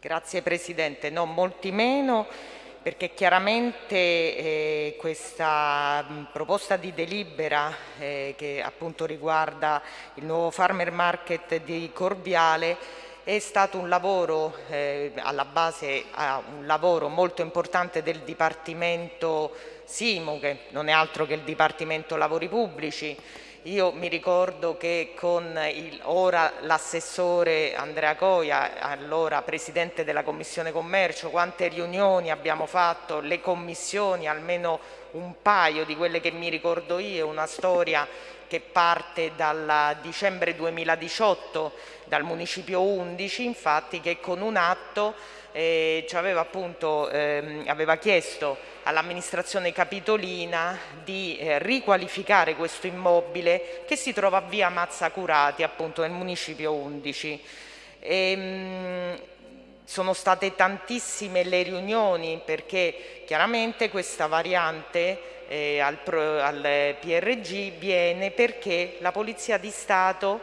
Grazie Presidente, no, molti meno perché chiaramente eh, questa mh, proposta di delibera eh, che appunto riguarda il nuovo farmer market di Corviale è stato un lavoro eh, alla base a un lavoro molto importante del Dipartimento Simo che non è altro che il Dipartimento Lavori Pubblici io mi ricordo che con il, ora l'assessore Andrea Coia, allora presidente della Commissione Commercio, quante riunioni abbiamo fatto, le commissioni, almeno un paio di quelle che mi ricordo io, una storia che parte dal dicembre 2018 dal Municipio 11, infatti che con un atto eh, aveva, appunto, ehm, aveva chiesto all'amministrazione capitolina di eh, riqualificare questo immobile che si trova a via Mazzacurati, appunto nel Municipio 11. E, mh, sono state tantissime le riunioni perché chiaramente questa variante eh, al, al PRG viene perché la Polizia di Stato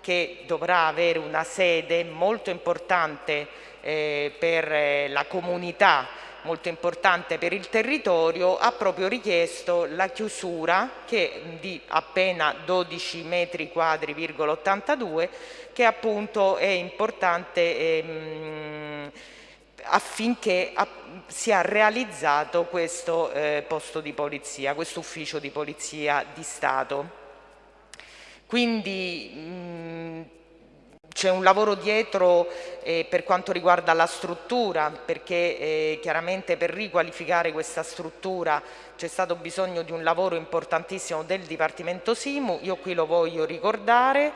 che dovrà avere una sede molto importante eh, per eh, la comunità molto importante per il territorio, ha proprio richiesto la chiusura che, di appena 12 metri quadri,82 che appunto è importante ehm, affinché sia realizzato questo eh, posto di polizia, questo ufficio di polizia di Stato. Quindi mh, c'è un lavoro dietro eh, per quanto riguarda la struttura, perché eh, chiaramente per riqualificare questa struttura c'è stato bisogno di un lavoro importantissimo del Dipartimento Simu, io qui lo voglio ricordare,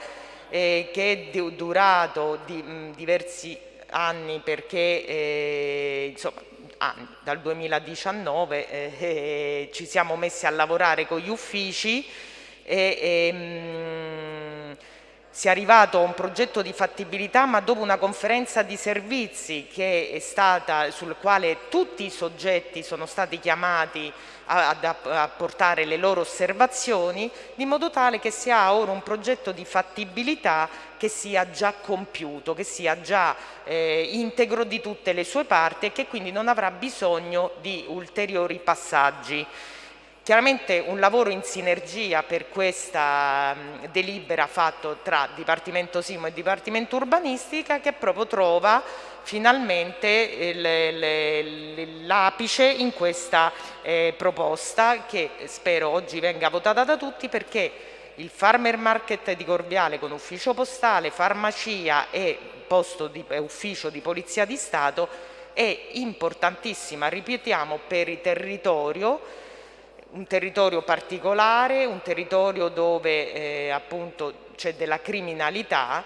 eh, che è durato di, mh, diversi anni perché eh, insomma, anni, dal 2019 eh, eh, ci siamo messi a lavorare con gli uffici e, e mh, si è arrivato a un progetto di fattibilità ma dopo una conferenza di servizi che è stata, sul quale tutti i soggetti sono stati chiamati a, a, a, portare le loro osservazioni di modo tale che si ha ora un progetto di fattibilità che sia già compiuto, che sia già eh, integro di tutte le sue parti e che quindi non avrà bisogno di ulteriori passaggi. Chiaramente un lavoro in sinergia per questa delibera fatto tra Dipartimento Simo e Dipartimento Urbanistica che proprio trova finalmente l'apice in questa eh, proposta che spero oggi venga votata da tutti perché il farmer market di Corviale con ufficio postale, farmacia e di, ufficio di polizia di Stato è importantissima, ripetiamo, per il territorio un territorio particolare, un territorio dove eh, appunto c'è della criminalità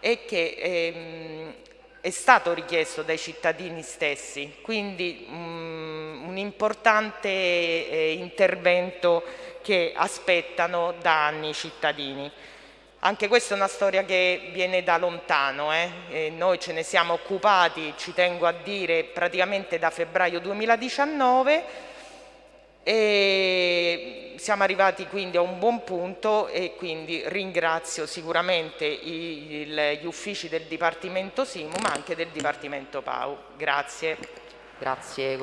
e che ehm, è stato richiesto dai cittadini stessi, quindi um, un importante eh, intervento che aspettano da anni i cittadini. Anche questa è una storia che viene da lontano, eh? noi ce ne siamo occupati, ci tengo a dire, praticamente da febbraio 2019 e siamo arrivati quindi a un buon punto e quindi ringrazio sicuramente gli uffici del Dipartimento Simu ma anche del Dipartimento PAU. Grazie. Grazie